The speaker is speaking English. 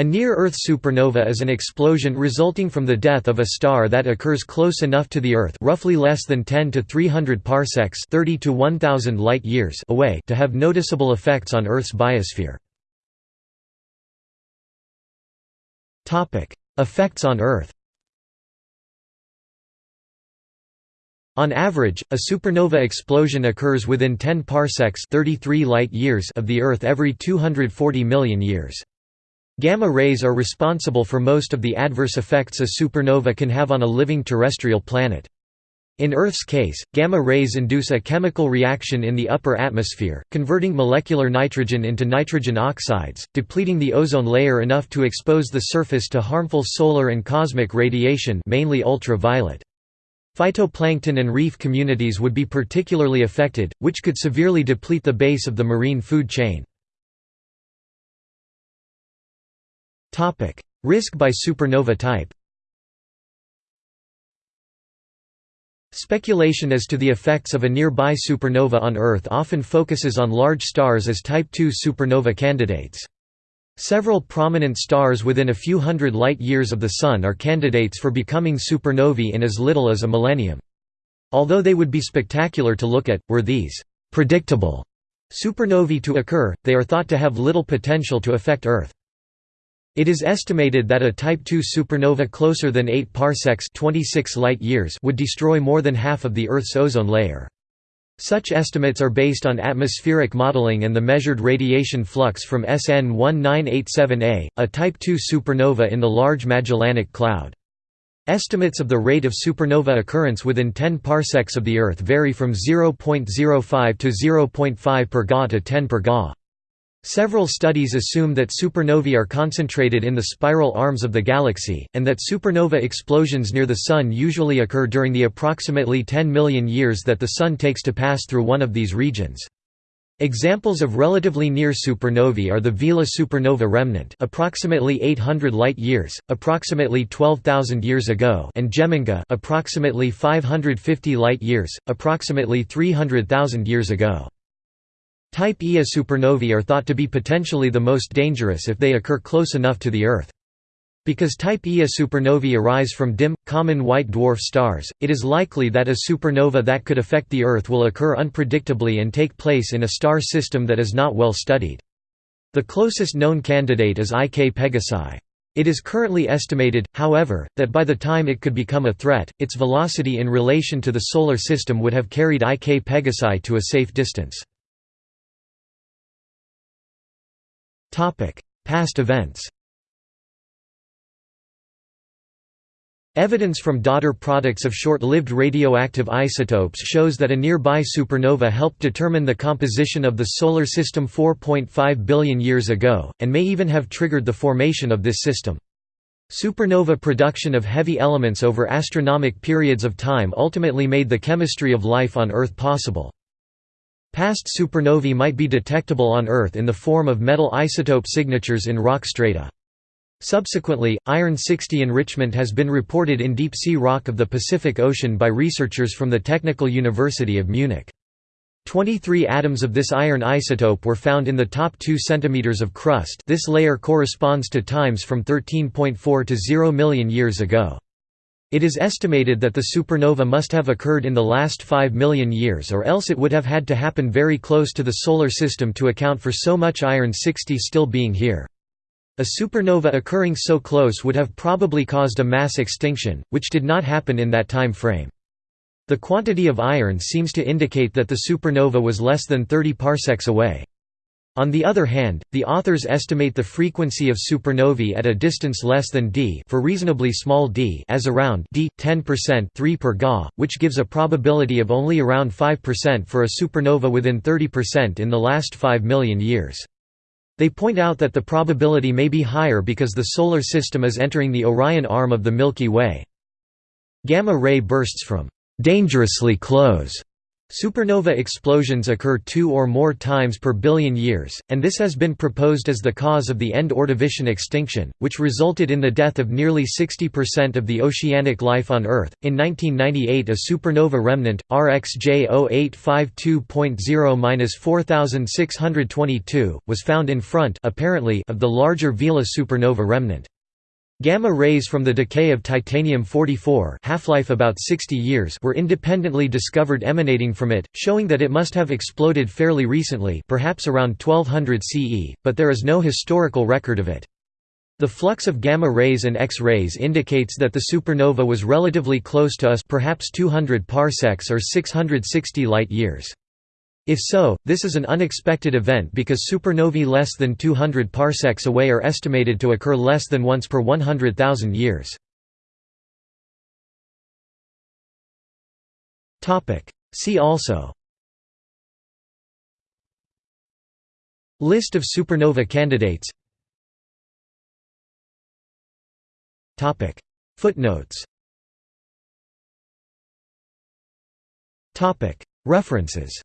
A near-Earth supernova is an explosion resulting from the death of a star that occurs close enough to the Earth roughly less than 10 to 300 parsecs 30 to 1000 light years away to have noticeable effects on Earth's biosphere. effects on Earth On average, a supernova explosion occurs within 10 parsecs 33 light years of the Earth every 240 million years. Gamma rays are responsible for most of the adverse effects a supernova can have on a living terrestrial planet. In Earth's case, gamma rays induce a chemical reaction in the upper atmosphere, converting molecular nitrogen into nitrogen oxides, depleting the ozone layer enough to expose the surface to harmful solar and cosmic radiation mainly ultraviolet. Phytoplankton and reef communities would be particularly affected, which could severely deplete the base of the marine food chain. Topic: Risk by supernova type. Speculation as to the effects of a nearby supernova on Earth often focuses on large stars as Type II supernova candidates. Several prominent stars within a few hundred light-years of the Sun are candidates for becoming supernovae in as little as a millennium. Although they would be spectacular to look at, were these «predictable» supernovae to occur, they are thought to have little potential to affect Earth. It is estimated that a Type II supernova closer than 8 parsecs 26 light years would destroy more than half of the Earth's ozone layer. Such estimates are based on atmospheric modeling and the measured radiation flux from SN 1987A, a Type II supernova in the Large Magellanic Cloud. Estimates of the rate of supernova occurrence within 10 parsecs of the Earth vary from 0.05 to 0.5 per Ga to 10 per Ga. Several studies assume that supernovae are concentrated in the spiral arms of the galaxy, and that supernova explosions near the Sun usually occur during the approximately 10 million years that the Sun takes to pass through one of these regions. Examples of relatively near supernovae are the Vela supernova remnant approximately 800 light-years, approximately 12,000 years ago and Geminga approximately 550 light-years, approximately 300,000 years ago. Type Ia supernovae are thought to be potentially the most dangerous if they occur close enough to the Earth. Because Type Ia supernovae arise from dim, common white dwarf stars, it is likely that a supernova that could affect the Earth will occur unpredictably and take place in a star system that is not well studied. The closest known candidate is Ik Pegasi. It is currently estimated, however, that by the time it could become a threat, its velocity in relation to the Solar System would have carried Ik Pegasi to a safe distance. Past events Evidence from daughter products of short-lived radioactive isotopes shows that a nearby supernova helped determine the composition of the Solar System 4.5 billion years ago, and may even have triggered the formation of this system. Supernova production of heavy elements over astronomic periods of time ultimately made the chemistry of life on Earth possible. Past supernovae might be detectable on Earth in the form of metal isotope signatures in rock strata. Subsequently, iron-60 enrichment has been reported in deep-sea rock of the Pacific Ocean by researchers from the Technical University of Munich. 23 atoms of this iron isotope were found in the top 2 cm of crust this layer corresponds to times from 13.4 to 0 million years ago. It is estimated that the supernova must have occurred in the last 5 million years or else it would have had to happen very close to the Solar System to account for so much iron-60 still being here. A supernova occurring so close would have probably caused a mass extinction, which did not happen in that time frame. The quantity of iron seems to indicate that the supernova was less than 30 parsecs away. On the other hand, the authors estimate the frequency of supernovae at a distance less than d for reasonably small d as around d 10% 3 per Ga, which gives a probability of only around 5% for a supernova within 30% in the last 5 million years. They point out that the probability may be higher because the Solar System is entering the Orion arm of the Milky Way. Gamma ray bursts from «dangerously close» Supernova explosions occur two or more times per billion years, and this has been proposed as the cause of the end Ordovician extinction, which resulted in the death of nearly 60% of the oceanic life on Earth. In 1998, a supernova remnant, RxJ 0852.0-4622, was found in front apparently of the larger Vela supernova remnant. Gamma rays from the decay of titanium-44 half-life about 60 years were independently discovered emanating from it, showing that it must have exploded fairly recently perhaps around 1200 CE, but there is no historical record of it. The flux of gamma rays and X-rays indicates that the supernova was relatively close to us perhaps 200 parsecs or 660 light-years. If so, this is an unexpected event because supernovae less than 200 parsecs away are estimated to occur less than once per 100,000 years. See also. List of supernova candidates. Footnotes. References